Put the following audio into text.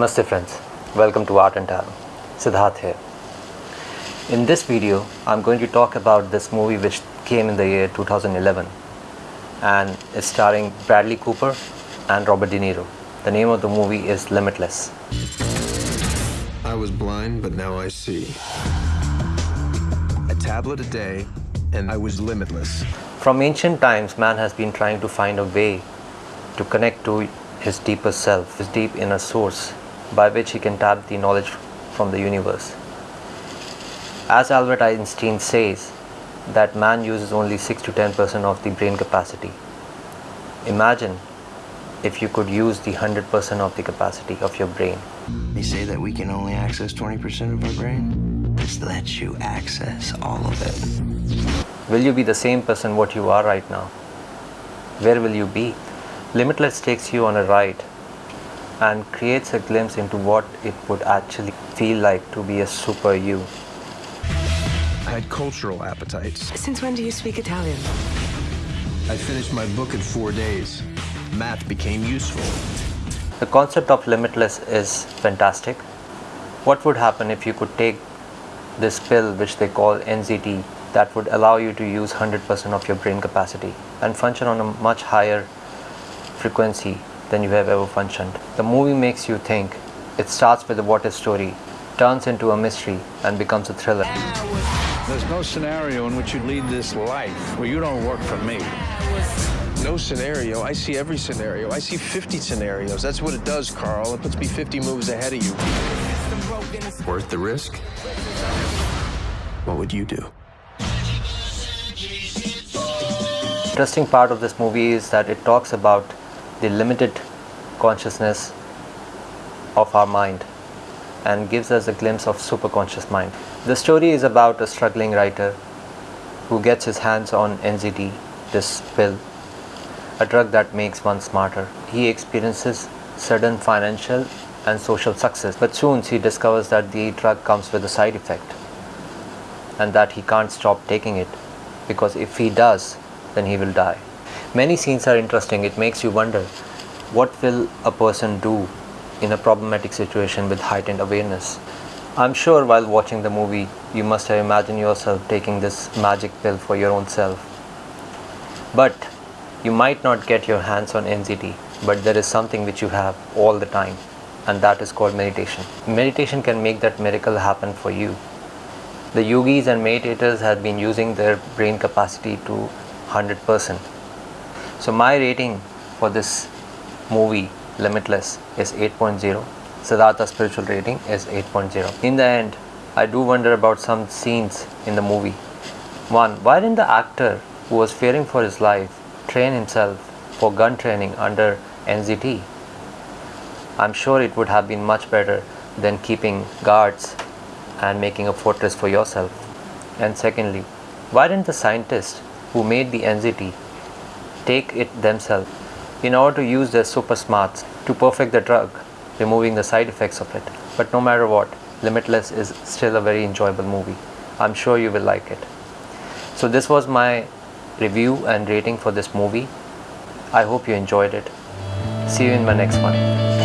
Namaste friends, welcome to Art and Tarot. Siddharth here. In this video, I'm going to talk about this movie which came in the year 2011 and is starring Bradley Cooper and Robert De Niro. The name of the movie is Limitless. I was blind, but now I see. A tablet a day, and I was limitless. From ancient times, man has been trying to find a way to connect to his deeper self, his deep inner source, by which he can tap the knowledge from the universe. As Albert Einstein says, that man uses only 6 to 10% of the brain capacity. Imagine if you could use the 100% of the capacity of your brain. They say that we can only access 20% of our brain. This lets you access all of it. Will you be the same person what you are right now? Where will you be? Limitless takes you on a ride and creates a glimpse into what it would actually feel like to be a super you. I had cultural appetites. Since when do you speak Italian? I finished my book in four days. Math became useful. The concept of limitless is fantastic. What would happen if you could take this pill which they call NZT that would allow you to use 100% of your brain capacity and function on a much higher frequency than you have ever functioned. The movie makes you think. It starts with a what if story, turns into a mystery and becomes a thriller. There's no scenario in which you lead this life where you don't work for me. No scenario. I see every scenario. I see 50 scenarios. That's what it does, Carl. It puts me 50 moves ahead of you. Worth the risk? What would you do? Interesting part of this movie is that it talks about the limited consciousness of our mind and gives us a glimpse of superconscious mind. The story is about a struggling writer who gets his hands on NZT, this pill, a drug that makes one smarter. He experiences sudden financial and social success, but soon he discovers that the drug comes with a side effect and that he can't stop taking it because if he does, then he will die. Many scenes are interesting. It makes you wonder what will a person do in a problematic situation with heightened awareness. I'm sure while watching the movie, you must have imagined yourself taking this magic pill for your own self. But you might not get your hands on NZT, but there is something which you have all the time, and that is called meditation. Meditation can make that miracle happen for you. The yogis and meditators have been using their brain capacity to 100%. So my rating for this movie Limitless is 8.0. Siddhartha's spiritual rating is 8.0. In the end, I do wonder about some scenes in the movie. One, why didn't the actor who was fearing for his life train himself for gun training under NZT? I'm sure it would have been much better than keeping guards and making a fortress for yourself. And secondly, why didn't the scientist who made the NZT take it themselves in order to use their super smarts to perfect the drug, removing the side effects of it. But no matter what, Limitless is still a very enjoyable movie. I'm sure you will like it. So, this was my review and rating for this movie. I hope you enjoyed it. See you in my next one.